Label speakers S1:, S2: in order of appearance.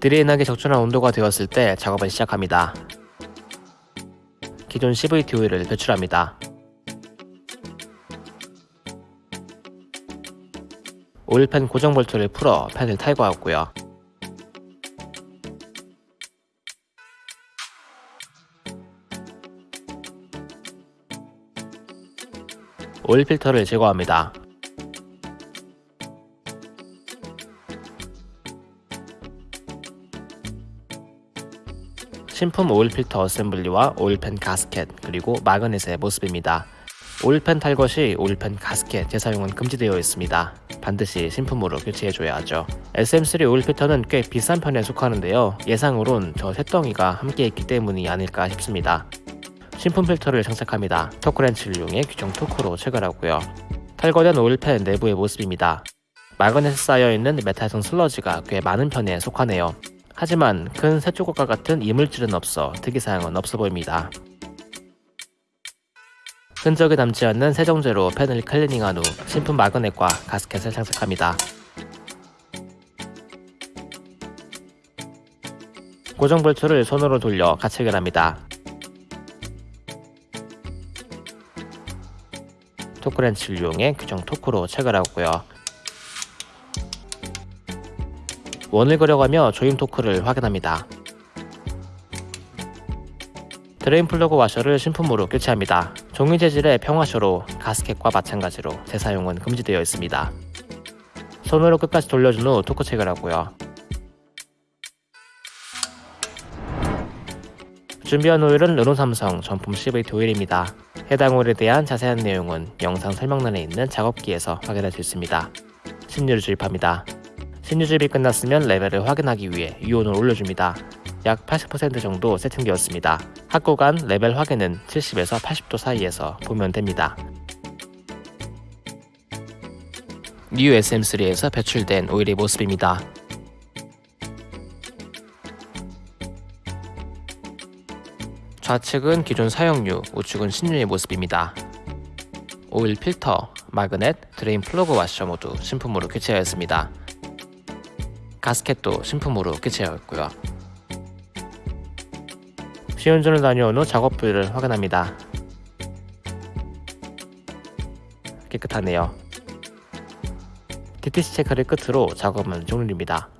S1: drain하기 적절한 온도가 되었을 때 작업을 시작합니다. 기존 CVT 오일을 배출합니다. 오일팬 고정 볼트를 풀어 팬을 탈거하고요. 오일 필터를 제거합니다. 신품 오일 필터 assembly와 오일팬 가스켓 그리고 마그넷의 모습입니다. 오일팬 탈거 시 오일팬 가스켓 재사용은 금지되어 있습니다. 반드시 신품으로 교체해줘야 하죠. SM3 오일 필터는 꽤 비싼 편에 속하는데요. 예상으론 저 쇳덩이가 함께 있기 때문이 아닐까 싶습니다. 신품 필터를 장착합니다. 토크 렌치를 이용해 규정 토크로 체결하고요. 탈거된 오일팬 내부의 모습입니다. 마그넷에 쌓여있는 메탈성 슬러지가 꽤 많은 편에 속하네요. 하지만 큰 새조각과 같은 이물질은 없어 특이사항은 없어 보입니다. 흔적이 남지 않는 세정제로 팬을 클리닝한 후 신품 마그넷과 가스켓을 장착합니다. 고정 볼트를 손으로 돌려 가체결합니다. 토크렌치를 이용해 규정 토크로 체결하고요. 원을 그려가며 조임 토크를 확인합니다. drain 플러그 와셔를 신품으로 교체합니다. 종이 재질의 평와셔로 가스켓과 마찬가지로 재사용은 금지되어 있습니다. 손으로 끝까지 돌려준 후 토크 체결하고요. 준비한 오일은 르노삼성 정품 CVT 오일입니다. 해당 오일에 대한 자세한 내용은 영상 설명란에 있는 작업기에서 확인할 수 있습니다. 신유를 주입합니다. 신유주입이 끝났으면 레벨을 확인하기 위해 유온을 올려줍니다. 약 80% 정도 세팅되었습니다. 학구간 레벨 확인은 70에서 80도 사이에서 보면 됩니다. 뉴 SM3에서 배출된 오일의 모습입니다. 좌측은 기존 사용유, 우측은 신유의 모습입니다. 오일 필터, 마그넷, drain 플러그 와셔 모두 신품으로 교체하였습니다. 가스켓도 신품으로 교체하였고요. 시운전을 다녀온 후 작업 부위를 확인합니다. 깨끗하네요. DTC 체크를 끝으로 작업은 종료입니다.